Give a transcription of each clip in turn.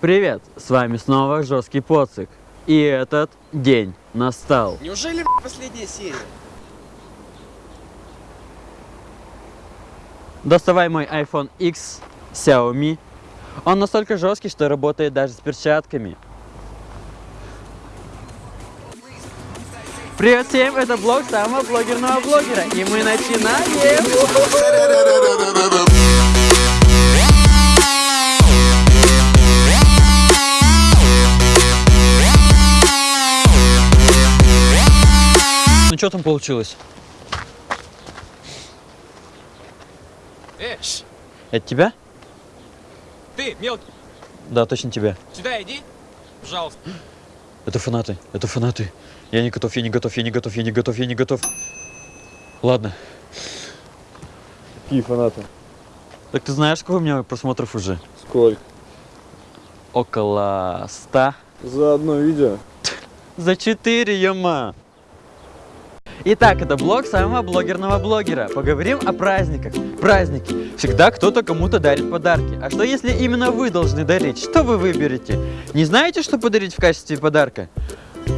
Привет, с вами снова Жесткий Поцик. И этот день настал. Неужели последняя серия? Доставай мой iPhone X Xiaomi. Он настолько жесткий, что работает даже с перчатками. Привет всем, это блог самого блогерного блогера. И мы начинаем! Ну что там получилось? Э, ш, Это тебя? ты, мелкий, Да, точно тебя. сюда иди, пожалуйста. Это фанаты, это фанаты. Я не готов, я не готов, я не готов, я не готов, я не готов. Ладно. Какие фанаты? Так ты знаешь, сколько у меня просмотров уже? Сколько? Около ста. За одно видео? За четыре, ёма. Итак, это блог самого блогерного блогера. Поговорим о праздниках. Праздники. Всегда кто-то кому-то дарит подарки. А что если именно вы должны дарить? Что вы выберете? Не знаете, что подарить в качестве подарка?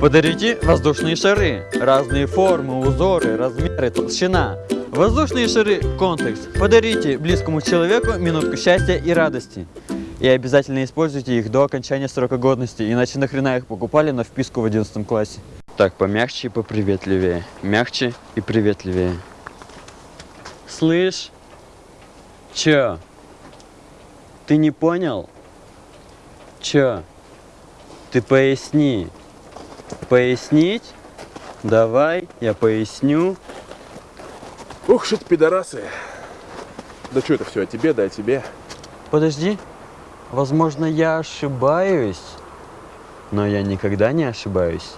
Подарите воздушные шары. Разные формы, узоры, размеры, толщина. Воздушные шары – контекст. Подарите близкому человеку минутку счастья и радости. И обязательно используйте их до окончания срока годности, иначе нахрена их покупали на вписку в 11 классе. Так, помягче и поприветливее. Мягче и приветливее. Слышь? Чё? Ты не понял? Чё? Ты поясни. Пояснить? Давай, я поясню. Ух, что пидорасы. Да что это все о тебе, да о тебе. Подожди. Возможно, я ошибаюсь, но я никогда не ошибаюсь.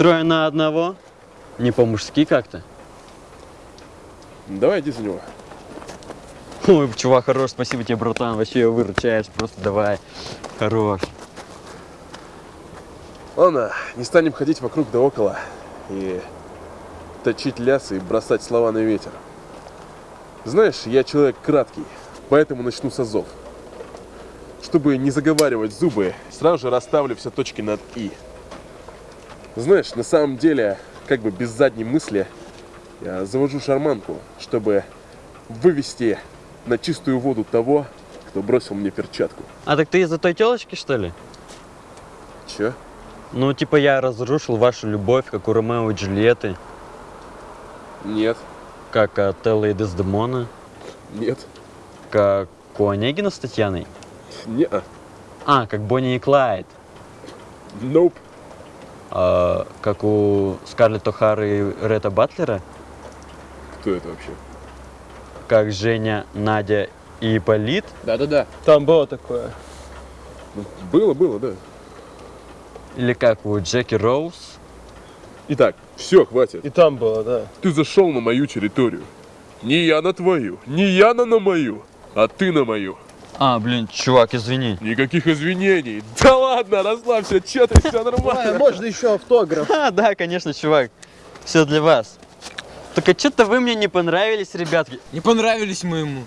Трое на одного? Не по-мужски как-то? Давай иди за него. Ой, чувак, хорош, спасибо тебе, братан, вообще выручаешь, просто давай. Хорош. Ладно, не станем ходить вокруг да около и точить лясы и бросать слова на ветер. Знаешь, я человек краткий, поэтому начну с азов. Чтобы не заговаривать зубы, сразу же расставлю все точки над «и». Знаешь, на самом деле, как бы без задней мысли, я завожу шарманку, чтобы вывести на чистую воду того, кто бросил мне перчатку. А так ты из-за той телочки, что ли? Че? Ну, типа я разрушил вашу любовь, как у Ромео и Джульетты, Нет, как от Эллы и Дездемона, нет, как у Онегина с Татьяной. не А, как Бонни и Клайд. Nope. А, как у Скарлетт О'Хары и Ретта Батлера. Кто это вообще? Как Женя, Надя и Ипполит. Да-да-да. Там было такое. Ну, было, было, да. Или как у Джеки Роуз. Итак, все, хватит. И там было, да. Ты зашел на мою территорию. Не я на твою, не я на, на мою, а ты на мою. А, блин, чувак, извини. Никаких извинений. Да ладно, расслабься, че ты, все нормально. можно еще автограф? А, да, конечно, чувак. Все для вас. Только что-то вы мне не понравились, ребятки. Не понравились мы ему.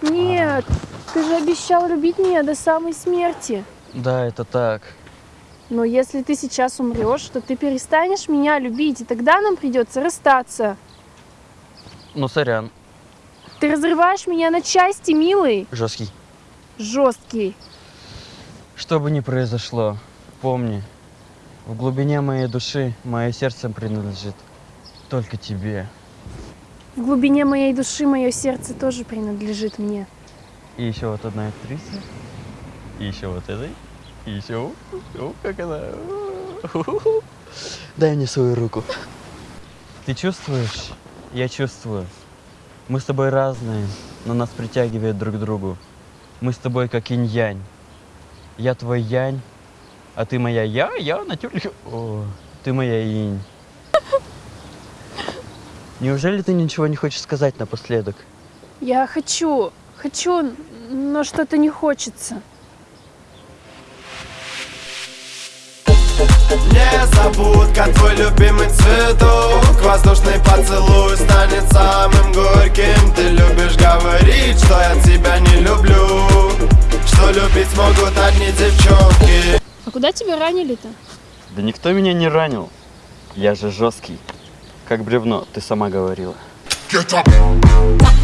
Нет, ты же обещал любить меня до самой смерти. Да, это так. Но если ты сейчас умрешь, то ты перестанешь меня любить, и тогда нам придется расстаться. Ну, сорян. Ты разрываешь меня на части, милый. Жесткий. Жесткий. Что бы ни произошло, помни, в глубине моей души мое сердце принадлежит только тебе. В глубине моей души мое сердце тоже принадлежит мне. И еще вот одна актриса. И еще вот этой. И еще... О, как она... Дай мне свою руку. Ты чувствуешь? Я чувствую. Мы с тобой разные, но нас притягивает друг к другу. Мы с тобой как инь-янь. Я твой янь, а ты моя я, я натюрли. О, ты моя инь. Неужели ты ничего не хочешь сказать напоследок? Я хочу, хочу, но что-то не хочется. Незабудка, твой любимый цветок Воздушный поцелуй станет самым горьким Ты любишь говорить, что я тебя не люблю Но любить могут одни девчонки А куда тебя ранили-то? Да никто меня не ранил. Я же жесткий. Как бревно, ты сама говорила. Get up.